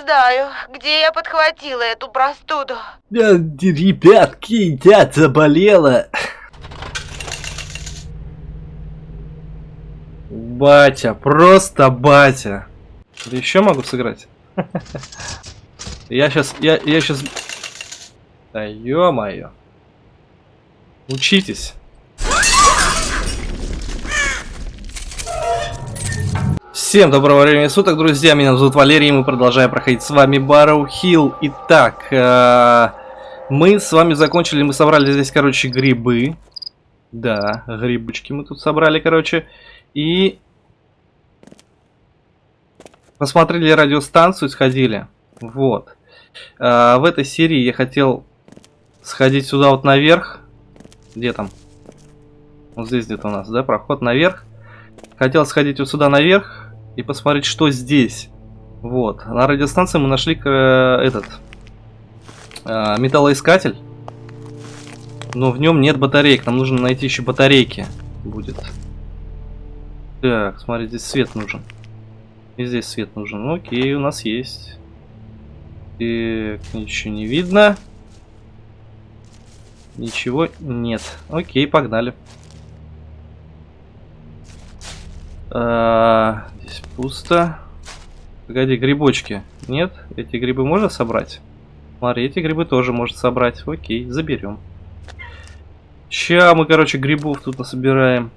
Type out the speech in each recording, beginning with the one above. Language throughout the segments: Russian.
знаю, где я подхватила эту простуду. Ребятки, я заболела. Батя, просто батя. Да еще могу сыграть. Я сейчас, я, я сейчас... Да ё-моё. Учитесь. Всем доброго времени суток, друзья, меня зовут Валерий, и мы продолжаем проходить с вами Барроу Хилл. Итак, э, мы с вами закончили, мы собрали здесь, короче, грибы. Да, грибочки мы тут собрали, короче. И посмотрели радиостанцию, сходили. Вот. Э, в этой серии я хотел сходить сюда вот наверх. Где там? Вот здесь где-то у нас, да, проход наверх. Хотел сходить вот сюда наверх и посмотреть, что здесь. Вот. На радиостанции мы нашли э, этот э, металлоискатель. Но в нем нет батареек. Нам нужно найти еще батарейки. Будет. Так, смотри, здесь свет нужен. И здесь свет нужен. Ну, окей, у нас есть. И ничего не видно. Ничего нет. Окей, погнали. А, здесь пусто. Погоди, грибочки. Нет? Эти грибы можно собрать? Смотри, эти грибы тоже можно собрать. Окей, заберем. Ща мы, короче, грибов тут насобираем.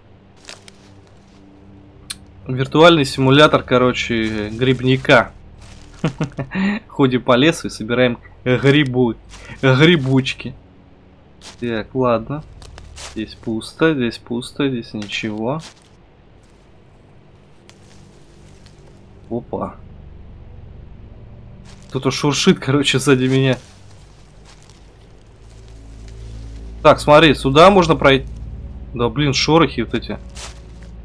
Виртуальный симулятор, короче, грибника. Ходим по лесу и собираем грибу, грибочки. Так, ладно. Здесь пусто, здесь пусто, здесь ничего. Опа. Кто-то шуршит, короче, сзади меня. Так, смотри, сюда можно пройти. Да, блин, шорохи вот эти.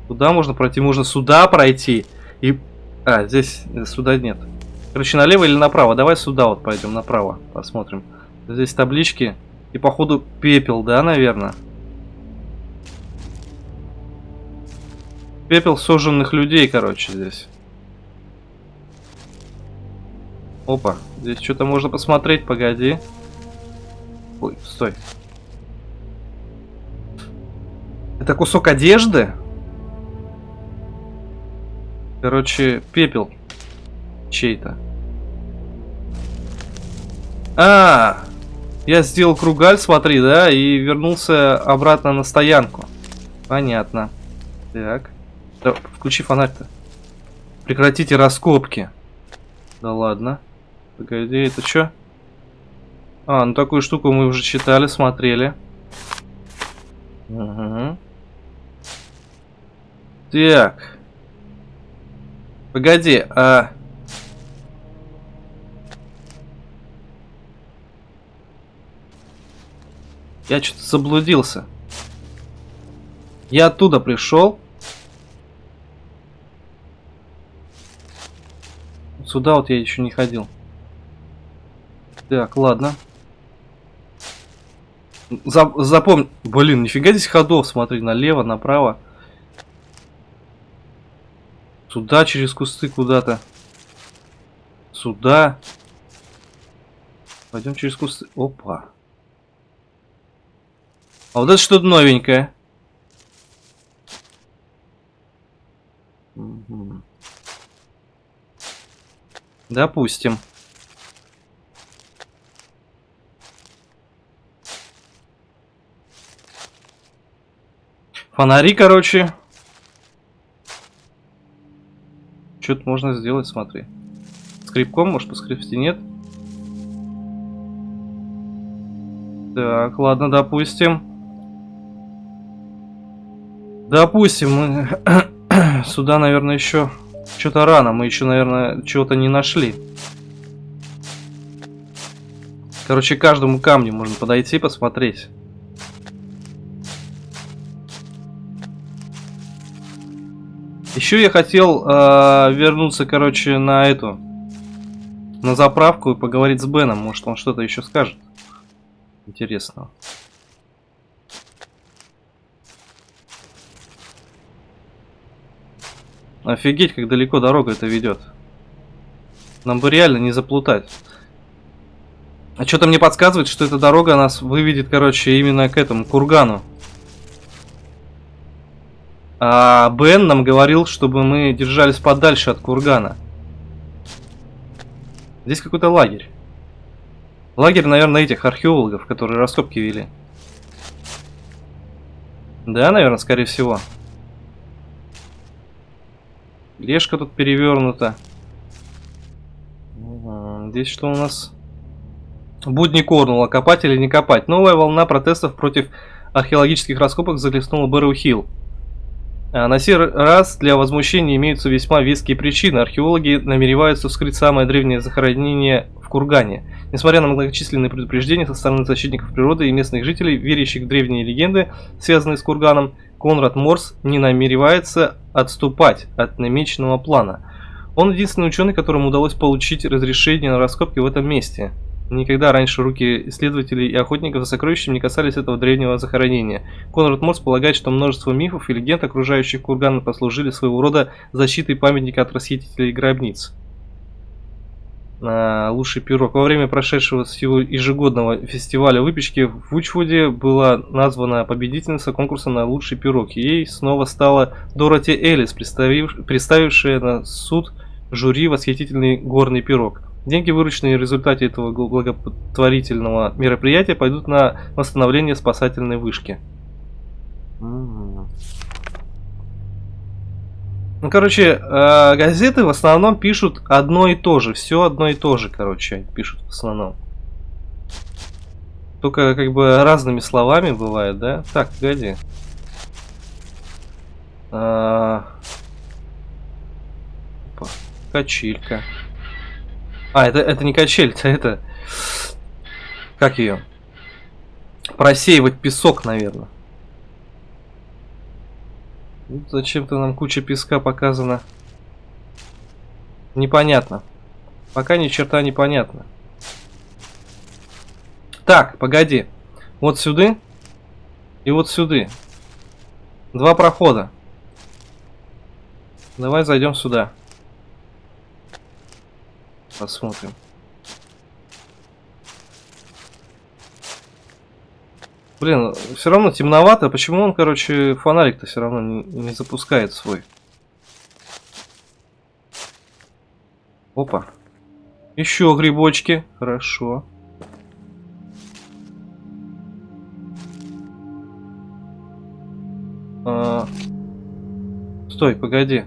Куда можно пройти? Можно сюда пройти. И... А, здесь сюда нет. Короче, налево или направо? Давай сюда вот пойдем, направо. Посмотрим. Здесь таблички. И походу пепел, да, наверное? Пепел сожженных людей, короче, здесь. Опа, здесь что-то можно посмотреть, погоди. Ой, стой. Это кусок одежды? Короче, пепел чей-то. А, я сделал кругаль, смотри, да, и вернулся обратно на стоянку. Понятно. Так. Да, включи фонарь-то. Прекратите раскопки. Да ладно. Погоди, это что? А, ну такую штуку мы уже читали, смотрели. Угу. Так. Погоди, а... Я что-то заблудился. Я оттуда пришел. Сюда вот я еще не ходил. Так, ладно. За, запомни... Блин, нифига здесь ходов, смотри, налево, направо. Сюда через кусты куда-то. Сюда. Пойдем через кусты. Опа. А вот это что-то новенькое. Допустим. Фонари, короче. Что-то можно сделать, смотри. Скрипком, может, поскрипсти, нет? Так, ладно, допустим. Допустим, мы сюда, наверное, еще что-то рано, мы еще, наверное, чего-то не нашли. Короче, каждому камню можно подойти, посмотреть. Еще я хотел э, вернуться, короче, на эту, на заправку и поговорить с Беном. Может, он что-то еще скажет интересного. Офигеть, как далеко дорога это ведет. Нам бы реально не заплутать. А что-то мне подсказывает, что эта дорога нас выведет, короче, именно к этому кургану. А Бен нам говорил, чтобы мы держались подальше от кургана. Здесь какой-то лагерь. Лагерь, наверное, этих археологов, которые раскопки вели. Да, наверное, скорее всего. Лешка тут перевернута. Здесь что у нас? Будни Корнула. Копать или не копать? Новая волна протестов против археологических раскопок захлестнула Бэрроу-Хилл. А на сей раз для возмущения имеются весьма веские причины. Археологи намереваются вскрыть самое древнее захоронение в Кургане. Несмотря на многочисленные предупреждения со стороны защитников природы и местных жителей, верящих в древние легенды, связанные с Курганом, Конрад Морс не намеревается отступать от намеченного плана. Он единственный ученый, которому удалось получить разрешение на раскопки в этом месте. Никогда раньше руки исследователей и охотников за сокровищем не касались этого древнего захоронения. Конрад Морс полагает, что множество мифов и легенд, окружающих курган, послужили своего рода защитой памятника от расхитителей гробниц. А, лучший пирог. Во время прошедшего всего ежегодного фестиваля выпечки в Учвуде была названа победительница конкурса на лучший пирог. Ей снова стала Дороти Эллис, представившая на суд жюри восхитительный горный пирог. Деньги, вырученные в результате этого благотворительного мероприятия, пойдут на восстановление спасательной вышки. Ну, короче, э, газеты в основном пишут одно и то же. Все одно и то же, короче, пишут в основном. Только как бы разными словами бывает, да? Так, погоди. А... Качелька. А, это, это не качель, это, это... Как ее? Просеивать песок, наверное. Зачем-то нам куча песка показана. Непонятно. Пока ни черта не понятно. Так, погоди. Вот сюда. И вот сюда. Два прохода. Давай зайдем сюда. Посмотрим. Блин, все равно темновато. Почему он, короче, фонарик-то все равно не, не запускает свой? Опа. Еще грибочки. Хорошо. А... Стой, погоди.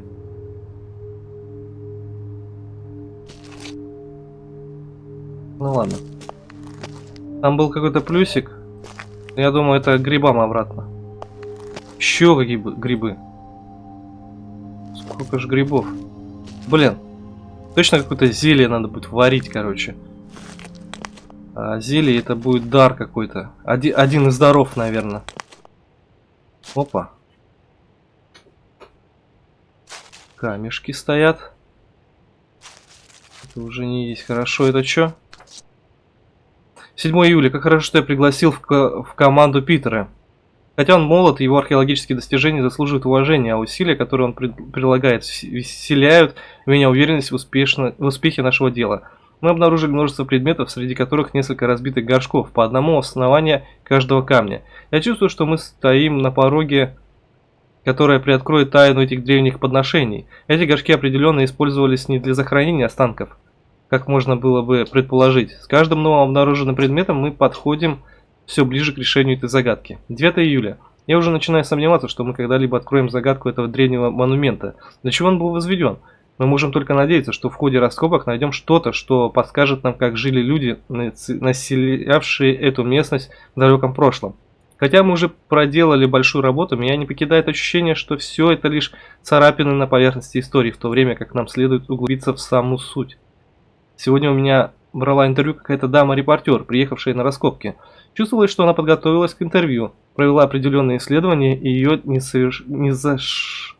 Ну ладно. Там был какой-то плюсик. Я думаю, это грибам обратно. Еще какие грибы. Сколько же грибов. Блин. Точно какое-то зелье надо будет варить, короче. А зелье это будет дар какой-то. Один, один из даров, наверное. Опа. Камешки стоят. Это уже не есть. Хорошо, это что? 7 июля. Как хорошо, что я пригласил в, в команду Питера. Хотя он молод, его археологические достижения заслуживают уважения, а усилия, которые он при, прилагает, вселяют меня уверенность в, успешно, в успехе нашего дела. Мы обнаружили множество предметов, среди которых несколько разбитых горшков, по одному основанию каждого камня. Я чувствую, что мы стоим на пороге, которая приоткроет тайну этих древних подношений. Эти горшки определенно использовались не для захоронения останков, как можно было бы предположить. С каждым новым обнаруженным предметом мы подходим все ближе к решению этой загадки. 9 июля. Я уже начинаю сомневаться, что мы когда-либо откроем загадку этого древнего монумента. Для чего он был возведен? Мы можем только надеяться, что в ходе раскопок найдем что-то, что подскажет нам, как жили люди, населявшие эту местность в далеком прошлом. Хотя мы уже проделали большую работу, меня не покидает ощущение, что все это лишь царапины на поверхности истории, в то время как нам следует углубиться в саму суть. Сегодня у меня брала интервью какая-то дама-репортер, приехавшая на раскопки. Чувствовалось, что она подготовилась к интервью, провела определенные исследования, и ее несоверш... незаш...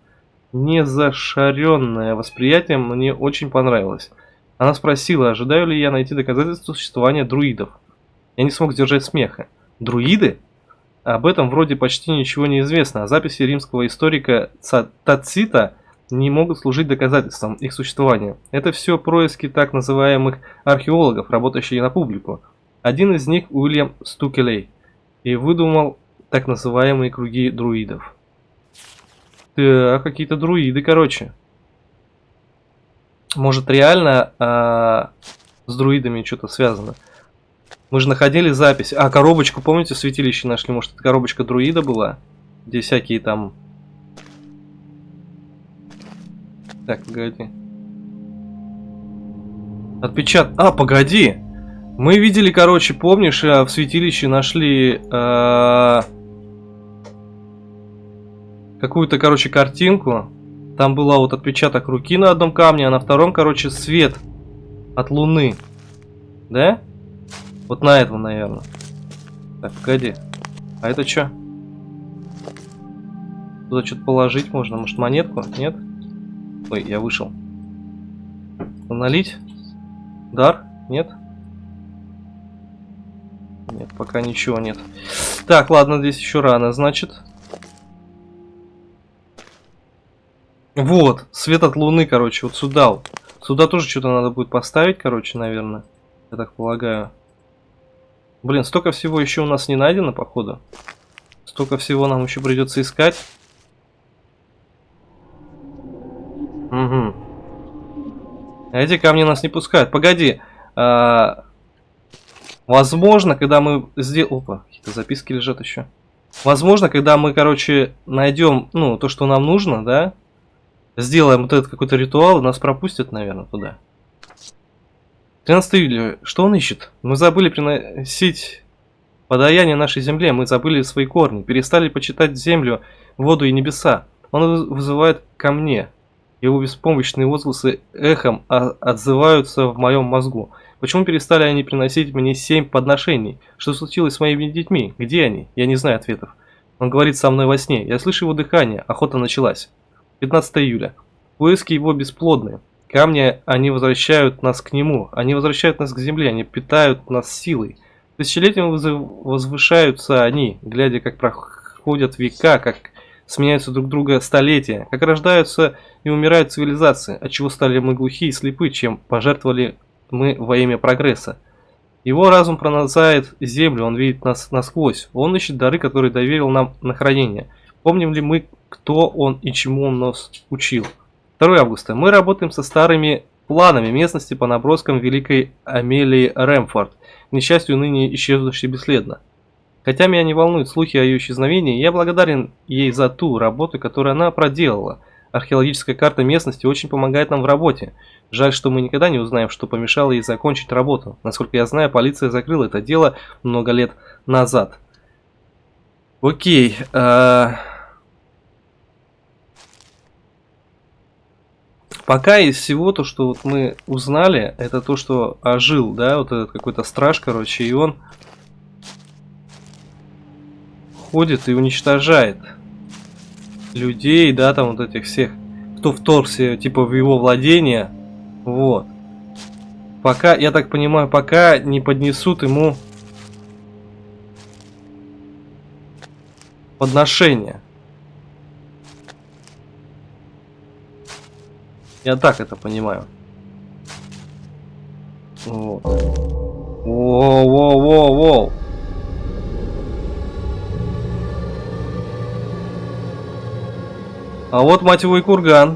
незашаренное восприятие мне очень понравилось. Она спросила, ожидаю ли я найти доказательства существования друидов. Я не смог сдержать смеха. Друиды? Об этом вроде почти ничего не известно, а записи римского историка Тацита не могут служить доказательством их существования. Это все происки так называемых археологов, работающих на публику. Один из них Уильям Стукелей и выдумал так называемые круги друидов. Да, какие-то друиды, короче. Может реально а, с друидами что-то связано. Мы же находили запись. А, коробочку, помните, в святилище нашли? Может, это коробочка друида была? Где всякие там... Так, погоди. Отпечат... А, погоди! Мы видели, короче, помнишь, э, в святилище нашли... Э... Какую-то, короче, картинку. Там была вот отпечаток руки на одном камне, а на втором, короче, свет от луны. Да? Вот на этом, наверное. Так, погоди. А это что? Туда что-то положить можно. Может, монетку? Нет? Ой, я вышел. Налить? Дар? Нет? Нет, пока ничего нет. Так, ладно, здесь еще рано, значит. Вот, свет от луны, короче, вот сюда. Сюда тоже что-то надо будет поставить, короче, наверное. Я так полагаю. Блин, столько всего еще у нас не найдено, походу. Столько всего нам еще придется искать. Угу. Эти камни нас не пускают. Погоди. А... Возможно, когда мы сделаем... Опа, какие-то записки лежат еще. Возможно, когда мы, короче, найдем, ну, то, что нам нужно, да? Сделаем вот этот какой-то ритуал, нас пропустят, наверное, туда. 13 июля. Что он ищет? Мы забыли приносить подаяние нашей земле, мы забыли свои корни, перестали почитать землю, воду и небеса. Он вызывает ко мне. Его беспомощные возгласы эхом отзываются в моем мозгу. Почему перестали они приносить мне семь подношений? Что случилось с моими детьми? Где они? Я не знаю ответов. Он говорит со мной во сне. Я слышу его дыхание. Охота началась. 15 июля. Поиски его бесплодны. Камни, они возвращают нас к нему, они возвращают нас к земле, они питают нас силой. Тысячелетиями возвышаются они, глядя, как проходят века, как сменяются друг друга столетия, как рождаются и умирают цивилизации, от чего стали мы глухи и слепы, чем пожертвовали мы во имя прогресса. Его разум пронзает землю, он видит нас насквозь, он ищет дары, которые доверил нам на хранение. Помним ли мы, кто он и чему он нас учил? 2 августа. Мы работаем со старыми планами местности по наброскам Великой Амелии Рэмфорд, к несчастью ныне исчезнувшей бесследно. Хотя меня не волнуют слухи о ее исчезновении, я благодарен ей за ту работу, которую она проделала. Археологическая карта местности очень помогает нам в работе. Жаль, что мы никогда не узнаем, что помешало ей закончить работу. Насколько я знаю, полиция закрыла это дело много лет назад. Окей. Э Пока из всего то, что вот мы узнали, это то, что ожил, да, вот этот какой-то страж, короче, и он ходит и уничтожает людей, да, там вот этих всех, кто вторгся, типа, в его владение, вот. Пока, я так понимаю, пока не поднесут ему подношение. Я так это понимаю. Вот. Воу-воу-воу-воу. А вот, мать его, и курган.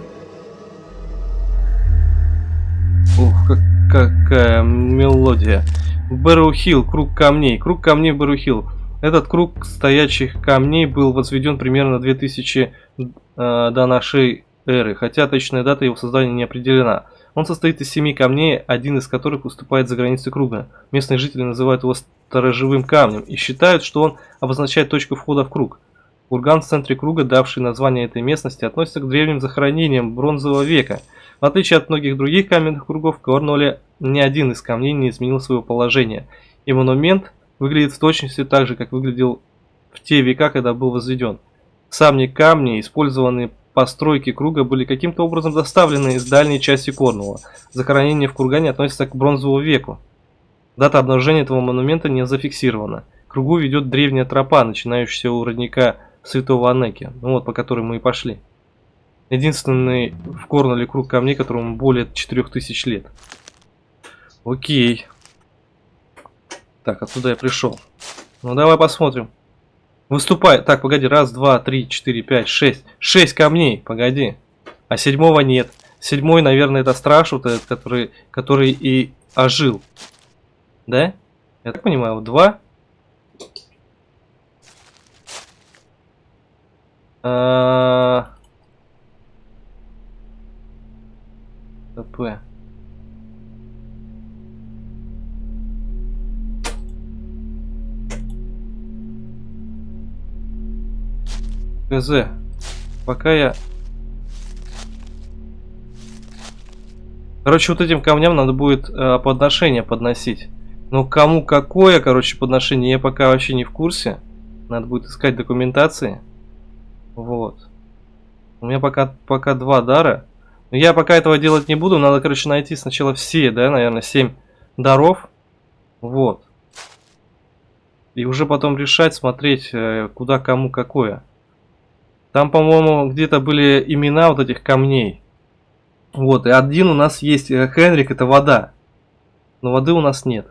Ух, как, какая мелодия. Бэрухилл, круг камней. Круг камней Бэрухилл. Этот круг стоячих камней был возведен примерно 2000 э, до нашей эры, хотя точная дата его создания не определена. Он состоит из семи камней, один из которых уступает за границы круга. Местные жители называют его сторожевым камнем и считают, что он обозначает точку входа в круг. Курган в центре круга, давший название этой местности, относится к древним захоронениям бронзового века. В отличие от многих других каменных кругов, в Корнуолле ни один из камней не изменил своего положения, и монумент выглядит в точности так же, как выглядел в те века, когда был возведен. Сами камни, использованные постройки круга были каким-то образом доставлены из дальней части Корнуолла. Захоронение в кургане относится к бронзовому веку. Дата обнаружения этого монумента не зафиксирована. К кругу ведет древняя тропа, начинающаяся у родника Святого Анеки, ну вот по которой мы и пошли. Единственный в Корнеле круг камней, которому более 4000 лет. Окей. Так, оттуда я пришел. Ну, давай посмотрим. Выступай. Так, погоди. Раз, два, три, четыре, пять, шесть. Шесть камней. Погоди. А седьмого нет. Седьмой, наверное, это страж, вот этот, который, который и ожил. Да? Я так понимаю, два. ТП. ГЗ. Пока я... Короче, вот этим камням надо будет э, подношение подносить. Ну, кому какое, короче, подношение, я пока вообще не в курсе. Надо будет искать документации. Вот. У меня пока, пока два дара. Но я пока этого делать не буду. Надо, короче, найти сначала все, да, наверное, семь даров. Вот. И уже потом решать, смотреть, э, куда кому какое. Там, по-моему, где-то были имена вот этих камней. Вот, и один у нас есть э, Хенрик, это вода. Но воды у нас нет.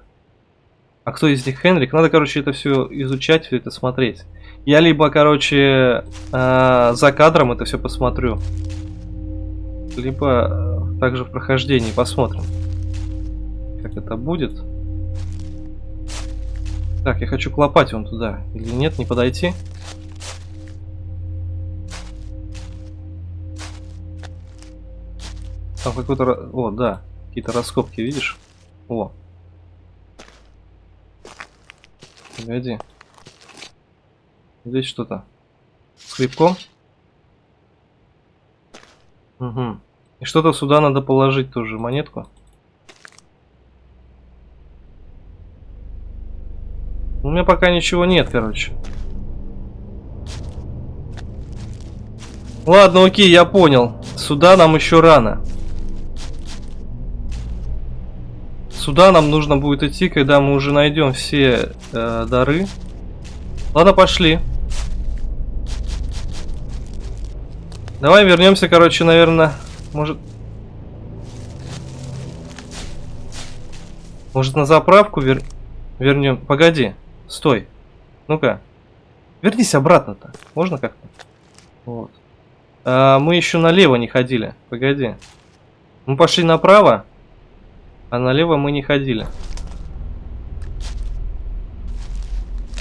А кто из них Хенрик? Надо, короче, это все изучать, все это смотреть. Я либо, короче, э, за кадром это все посмотрю. Либо э, также в прохождении посмотрим. Как это будет. Так, я хочу клопать вон туда. Или нет, не подойти? Там какой-то... О, да. Какие-то раскопки, видишь? О. Погоди. Здесь что-то. Скрипком? Угу. И что-то сюда надо положить тоже, монетку. У меня пока ничего нет, короче. Ладно, окей, я понял. Сюда нам еще рано. Сюда нам нужно будет идти, когда мы уже найдем все э, дары. Ладно, пошли. Давай вернемся, короче, наверное, может... Может на заправку вер... вернем? Погоди, стой. Ну-ка. Вернись обратно-то. Можно как-то? Вот. А, мы еще налево не ходили. Погоди. Мы пошли направо. А налево мы не ходили.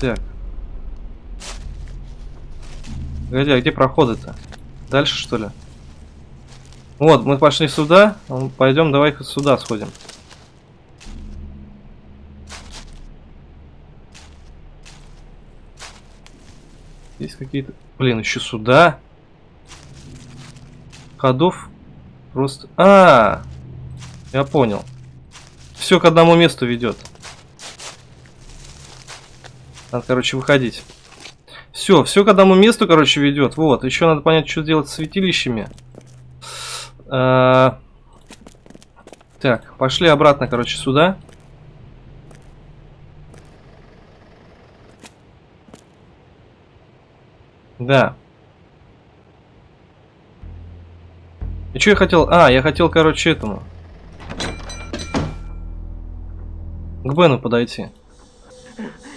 Так. Погоди, а где проходы-то? Дальше, что ли? Вот, мы пошли сюда. Пойдем, давай сюда сходим. Есть какие-то... Блин, еще сюда. Ходов просто... А, -а, -а я понял. Все к одному месту ведет. Надо, короче, выходить. Все, все к одному месту, короче, ведет. Вот, еще надо понять, что делать с святилищами. А... Так, пошли обратно, короче, сюда. Да. И что я хотел? А, я хотел, короче, этому. К Бену подойти.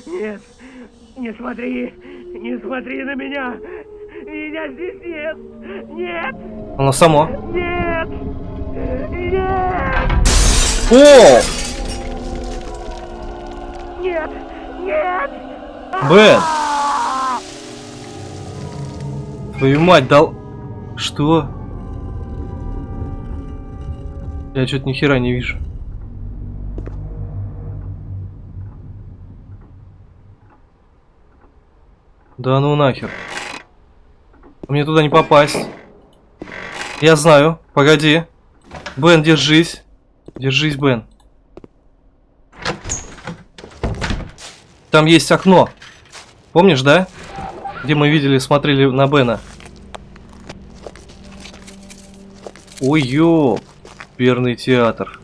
Нет, не смотри, не смотри на меня. Меня здесь нет. Нет. Оно само. Нет. Нет. О! Нет. Нет. Бен! Твою мать, дал... Что? Я что-то ни хера не вижу. Да ну нахер. Мне туда не попасть. Я знаю. Погоди. Бен, держись. Держись, Бен. Там есть окно. Помнишь, да? Где мы видели, смотрели на Бена. Ой, ёп. Перный театр.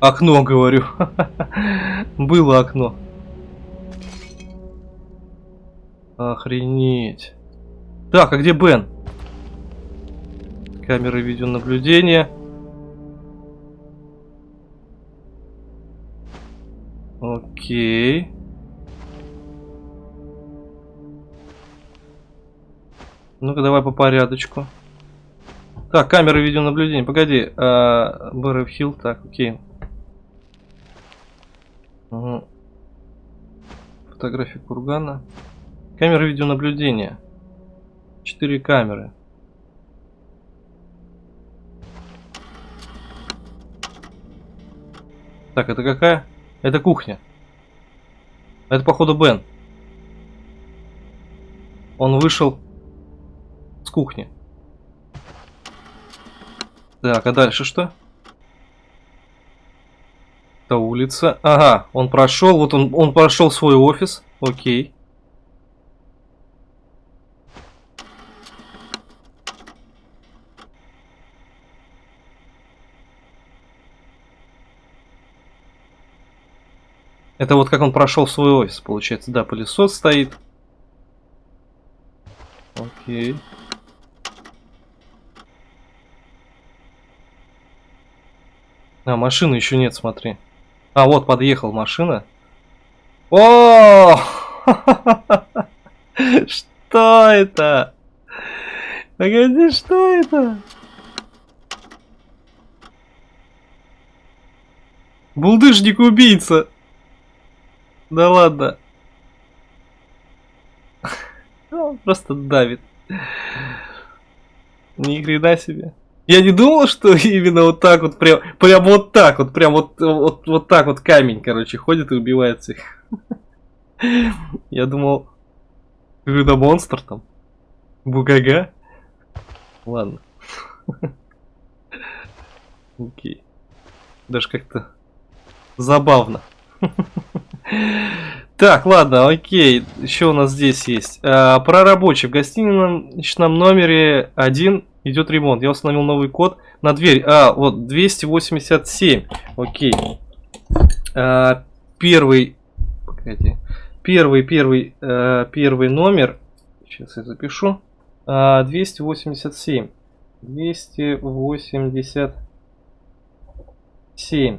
Окно, говорю. Было окно. Охренеть. Так, а где Бен? Камеры видеонаблюдения. Окей. Ну-ка, давай по порядочку. Так, камеры видеонаблюдения. Погоди. А, Бэров Хилл. Так, окей. Угу. Фотография кургана. Камеры видеонаблюдения. Четыре камеры. Так, это какая? Это кухня. Это, походу, Бен. Он вышел с кухни. Так, а дальше что? Это улица. Ага, он прошел. Вот он, он прошел свой офис. Окей. Это вот как он прошел свой офис, получается. Да, пылесос стоит. Окей. А, машины еще нет, смотри. А, вот подъехал машина. О! Что это? Погоди, что это? Булдыжник-убийца. Да ладно. Он просто давит. Ни хрена себе. Я не думал, что именно вот так вот, прям, прям вот так вот, прям вот, вот, вот так вот камень, короче, ходит и убивает всех. Я думал, какой-то монстр там. Бугага. Ладно. Окей. Даже как-то забавно. Так, ладно, окей. Еще у нас здесь есть. А, про рабочий. В гостиничном номере 1 идет ремонт. Я установил новый код на дверь. А, вот 287. Окей. А, первый. Погоди. Первый, первый, а, первый номер. Сейчас я запишу. А, 287. 287.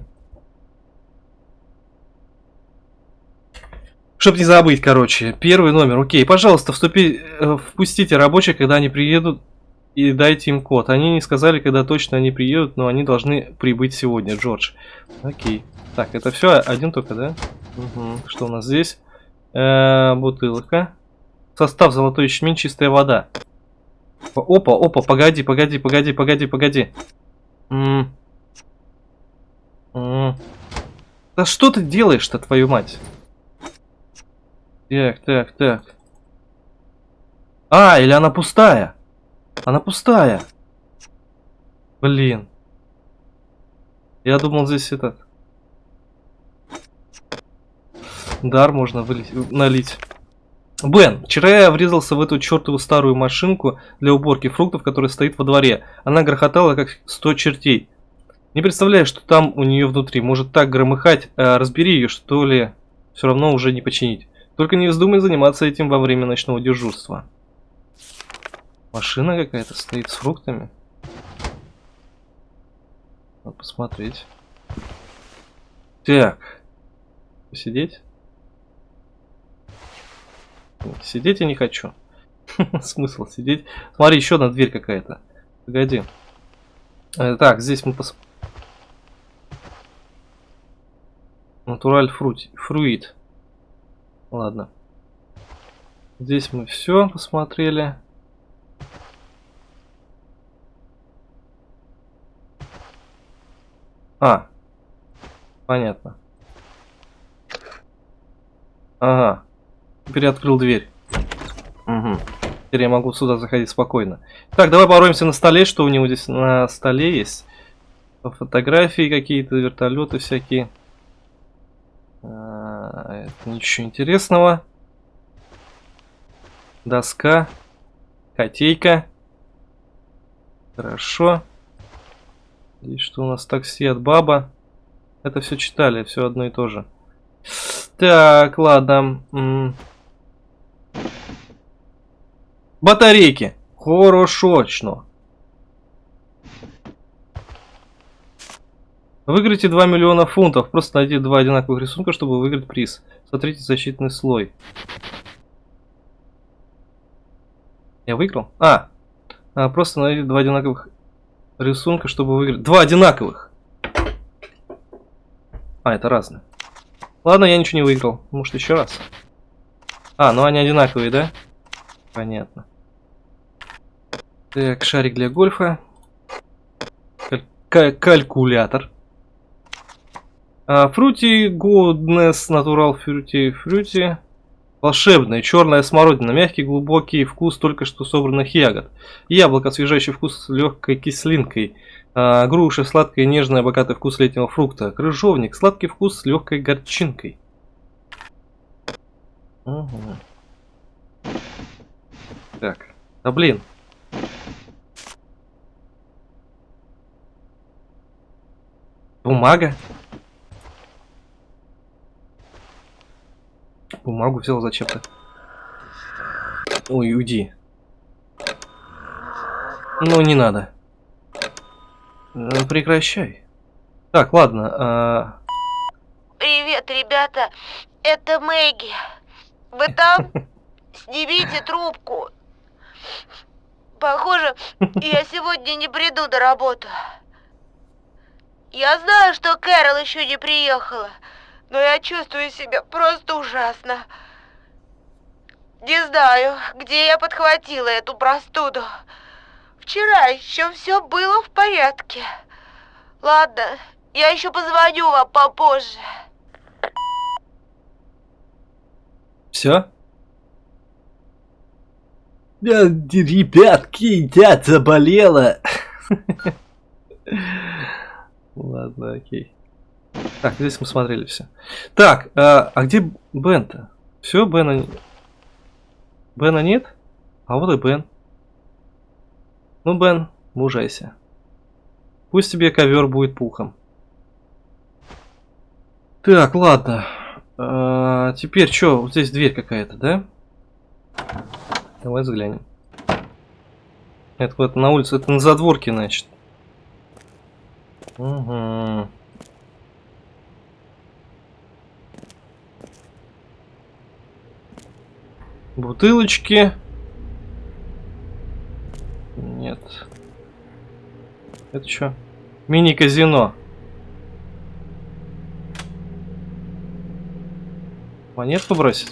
Чтоб не забыть, короче. Первый номер. Окей, пожалуйста, вступи, э, впустите рабочих, когда они приедут, и дайте им код. Они не сказали, когда точно они приедут, но они должны прибыть сегодня, Джордж. Окей. Так, это все один только, да? Угу. Что у нас здесь? Э -э, бутылка. Состав золотой ячмень, чистая вода. Опа, опа, погоди, погоди, погоди, погоди, погоди. М -м -м. Да что ты делаешь-то, твою мать? Так, так, так. А, или она пустая? Она пустая. Блин. Я думал здесь этот... Дар можно вылить, налить. Бен, вчера я врезался в эту чертову старую машинку для уборки фруктов, которая стоит во дворе. Она грохотала, как сто чертей. Не представляю, что там у нее внутри. Может так громыхать. А, разбери ее, что ли. Все равно уже не починить. Только не вздумай заниматься этим во время ночного дежурства. Машина какая-то стоит с фруктами. Надо посмотреть. Так. Посидеть? Сидеть я не хочу. Смысл сидеть. Смотри, еще одна дверь какая-то. Погоди. Э, так, здесь мы пос... Натураль фруит. Ладно. Здесь мы все посмотрели. А, понятно. Ага. Теперь открыл дверь. Угу. Теперь я могу сюда заходить спокойно. Так, давай пороемся на столе, что у него здесь на столе есть. Фотографии какие-то, вертолеты всякие. Это ничего интересного. Доска. Котейка. Хорошо. Здесь что у нас? Такси от баба. Это все читали, все одно и то же. Так, ладно. Батарейки. Хорошо. Выиграйте 2 миллиона фунтов. Просто найди два одинаковых рисунка, чтобы выиграть приз. Смотрите защитный слой. Я выиграл? А, а просто найди два одинаковых рисунка, чтобы выиграть. Два одинаковых! А, это разные. Ладно, я ничего не выиграл. Может, еще раз? А, ну они одинаковые, да? Понятно. Так, шарик для гольфа. Каль калькулятор. Фрути Goodness Natural Fruity Fruity. Волшебная черная смородина, мягкий глубокий вкус только что собранных ягод. Яблоко, освежающий вкус с легкой кислинкой. А, груша, сладкая, нежная, богатый вкус летнего фрукта. Крыжовник, сладкий вкус с легкой горчинкой. Угу. Так, да блин. Бумага? Бумагу взял зачем-то. Ой, уйди. Ну, не надо. Ну, прекращай. Так, ладно. А... Привет, ребята. Это Мэгги. Вы там? Снимите трубку. Похоже, я сегодня не приду до работы. Я знаю, что Кэрол еще не приехала но я чувствую себя просто ужасно. Не знаю, где я подхватила эту простуду. Вчера еще все было в порядке. Ладно, я еще позвоню вам попозже. Все? Ребятки, я заболела. Ладно, окей. Так, здесь мы смотрели все. Так, а, а где Бен-то? Все, Бена... Бена нет? А вот и Бен. Ну, Бен, мужайся. Пусть тебе ковер будет пухом. Так, ладно. А, теперь что? Вот здесь дверь какая-то, да? Давай взглянем. Это вот на улице, это на задворке, значит. Угу. Бутылочки. Нет. Это что? Мини-казино. Монетку бросить?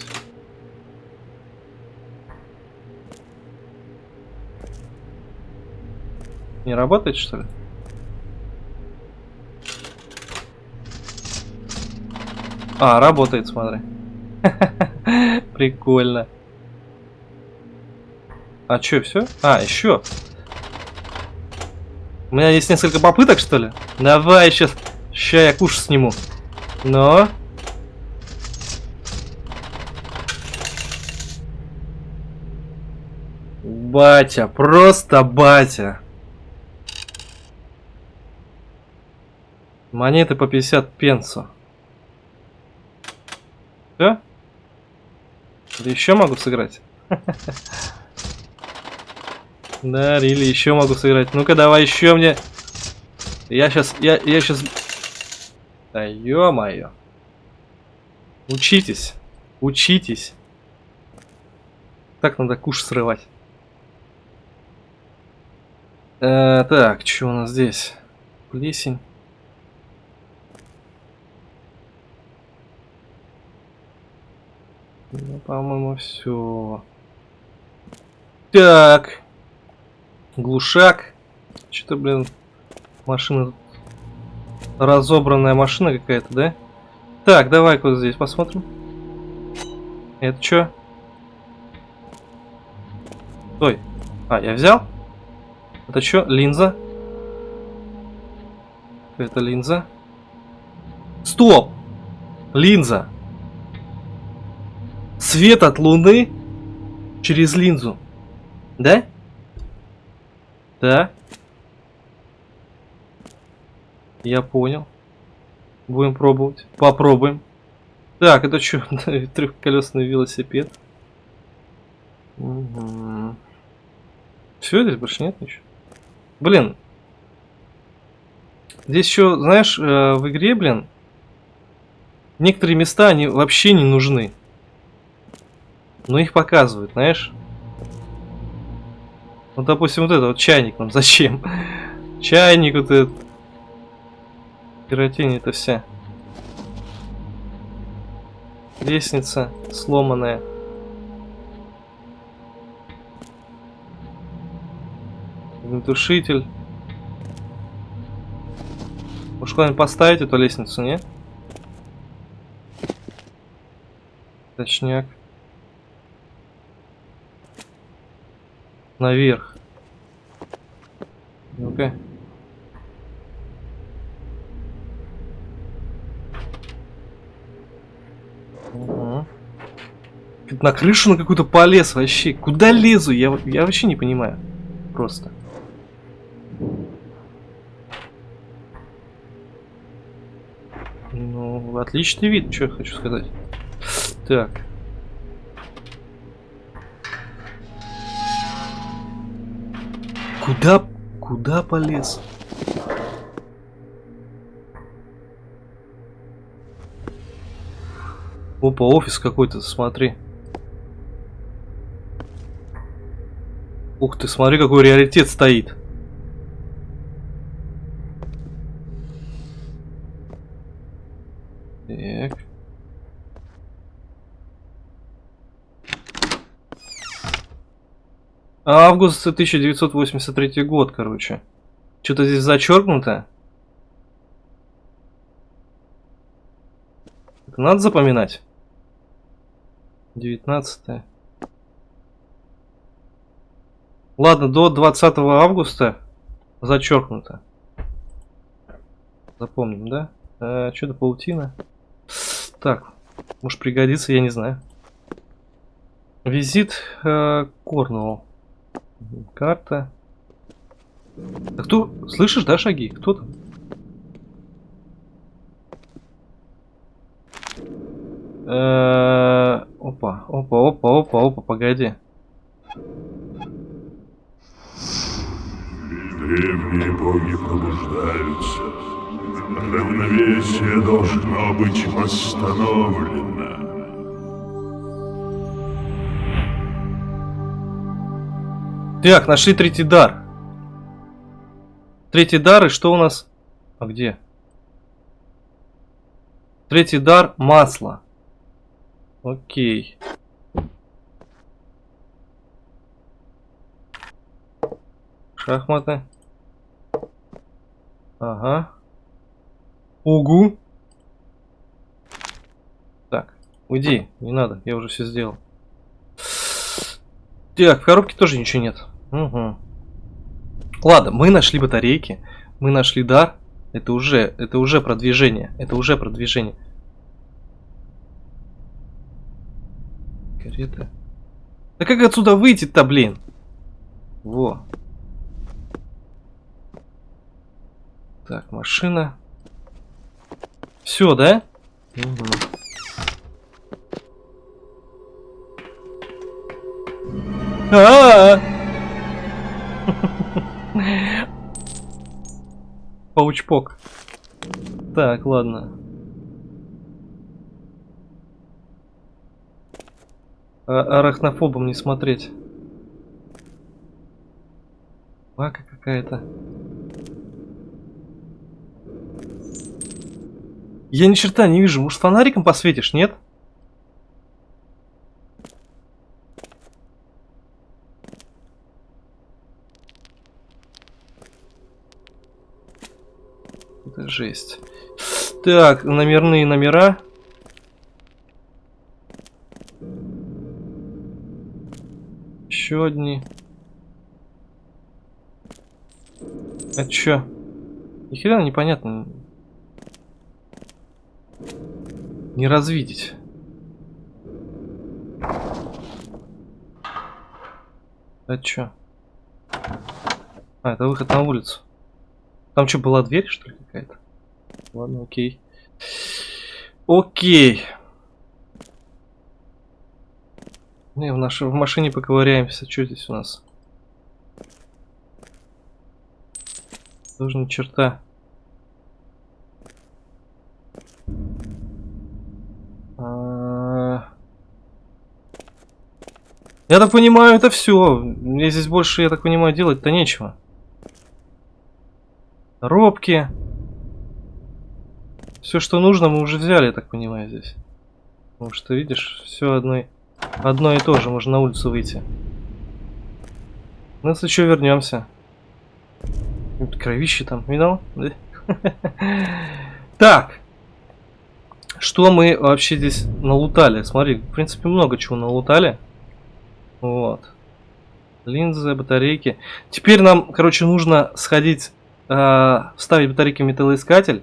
Не работает, что ли? А, работает, смотри. Прикольно. А что, все? А, еще. У меня есть несколько попыток, что ли? Давай, сейчас. Сейчас я куш сниму. Но. Батя, просто батя. Монеты по 50 пенсов. Все? Да еще могу сыграть. Да, Рили, еще могу сыграть. Ну-ка, давай еще мне. Я сейчас, я, я сейчас... Да ё-моё. Учитесь. Учитесь. Так надо куш срывать. Э, так, что у нас здесь? Плесень. Ну, по-моему, все. Так. Глушак. Что-то, блин, машина... Разобранная машина какая-то, да? Так, давай-ка вот здесь посмотрим. Это что? Стой. А, я взял? Это что? Линза? Это линза. Стоп! Линза. Свет от луны через линзу. Да? Да. Я понял. Будем пробовать. Попробуем. Так, это что? Трехколесный велосипед. Угу. Все, здесь больше нет ничего. Блин. Здесь еще, знаешь, э, в игре, блин, некоторые места, они вообще не нужны. Но их показывают, знаешь. Вот, допустим, вот это вот чайник нам зачем? Чайник вот этот. Пиротень это вся. Лестница сломанная. Огнетушитель. Может куда-нибудь поставить эту лестницу, не? Точняк. Наверх. Ну-ка. Угу. На крышу на какую-то полез вообще. Куда лезу? Я, я вообще не понимаю. Просто. Ну, отличный вид, что я хочу сказать. Так. Куда, куда полез? Опа, офис какой-то, смотри. Ух ты, смотри, какой реалитет стоит. Так. Август 1983 год, короче. Что-то здесь зачеркнуто. Это надо запоминать. 19 Ладно, до 20 августа зачеркнуто. Запомним, да? А, Что-то паутина. Так, может пригодится, я не знаю. Визит э, Корнуолл. Карта. А кто? Слышишь, да, шаги? Кто там? Э, опа, опа, опа, опа, опа, погоди. Древние боги пробуждаются. Равновесие должно быть восстановлено. Так, нашли третий дар. Третий дар, и что у нас? А где? Третий дар масло. Окей. Шахматы. Ага. Угу. Так, уйди, не надо, я уже все сделал. Так, в коробке тоже ничего нет. Угу. Ладно, мы нашли батарейки, мы нашли дар. Это уже, это уже продвижение, это уже продвижение. Карета. Да как отсюда выйти-то, блин? Во. Так, машина. Все, да? Угу. А -а -а! Паучпок. Так, ладно. А арахнофобом не смотреть. Вака какая-то. Я ни черта не вижу. Может фонариком посветишь, нет? Это жесть. Так, номерные номера. Еще одни. А чё? Ни хрена непонятно. Не развидеть. А чё? А, это выход на улицу. Там что, была дверь, что ли, какая-то? Ладно, окей. Окей. Ну в, нашей, в машине поковыряемся. Что здесь у нас? Тоже черта. А. Я так понимаю, это все. Мне здесь больше, я так понимаю, делать-то нечего. Робки. Все, что нужно, мы уже взяли, я так понимаю, здесь. Потому что, видишь, все одно, одно и то же, можно на улицу выйти. Ну, если что, вернемся. Кровище там, видал? Да? Так. Что мы вообще здесь налутали? Смотри, в принципе, много чего налутали. Вот. Линзы, батарейки. Теперь нам, короче, нужно сходить, э, вставить батарейки в металлоискатель.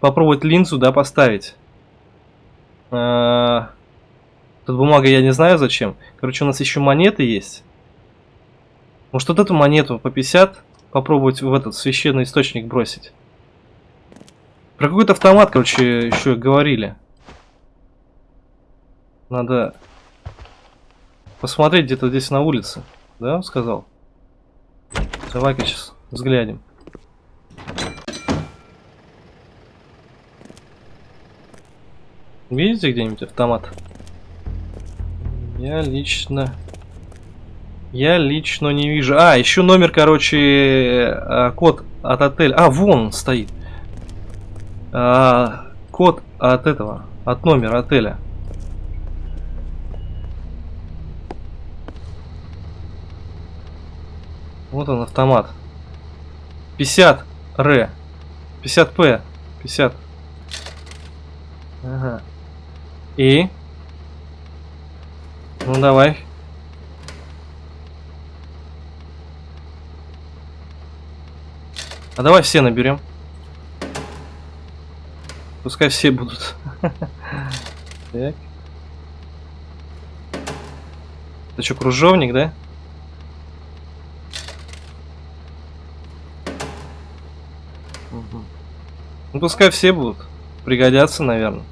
Попробовать линзу, да, поставить. Э, тут бумага я не знаю зачем. Короче, у нас еще монеты есть. Может, вот эту монету по 50 попробовать в этот священный источник бросить. Про какой-то автомат, короче, еще говорили. Надо посмотреть где-то здесь на улице. Да, он сказал? Давай-ка сейчас взглянем. Видите где-нибудь автомат? Я лично... Я лично не вижу. А, еще номер, короче, э, код от отеля. А, вон он стоит. А, код от этого, от номера отеля. Вот он автомат. 50 Р. 50 П. 50. Ага. И? Ну давай. А давай все наберем. Пускай все будут. Так. Это что, кружовник, да? Ну пускай все будут. Пригодятся, наверное.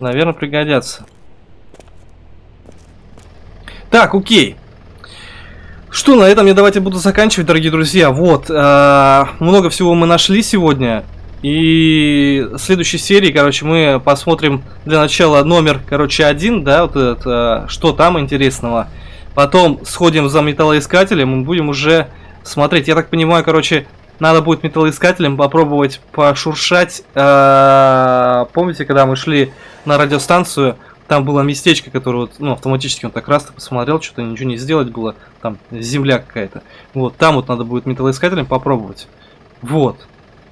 Наверное, пригодятся. Так, окей. Что, на этом я давайте буду заканчивать, дорогие друзья. Вот, э, много всего мы нашли сегодня. И в следующей серии, короче, мы посмотрим для начала номер, короче, один, да, вот этот, э, что там интересного. Потом сходим за металлоискателем и будем уже смотреть. Я так понимаю, короче, надо будет металлоискателем попробовать пошуршать. Э, помните, когда мы шли на радиостанцию, там было местечко, которое вот, ну, автоматически он так раз посмотрел, что-то ничего не сделать было, там земля какая-то. Вот, там вот надо будет металлоискателем попробовать. Вот.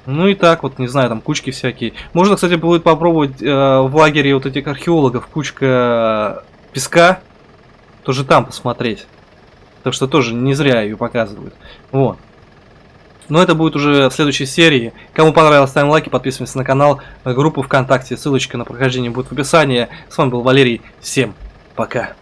Ну и так вот, не знаю, там кучки всякие. Можно, кстати, будет попробовать э, в лагере вот этих археологов кучка песка, тоже там посмотреть. Так что тоже не зря ее показывают. Вот. Но это будет уже в следующей серии. Кому понравилось, ставим лайки, подписываемся на канал, группу ВКонтакте. Ссылочка на прохождение будет в описании. С вами был Валерий. Всем пока.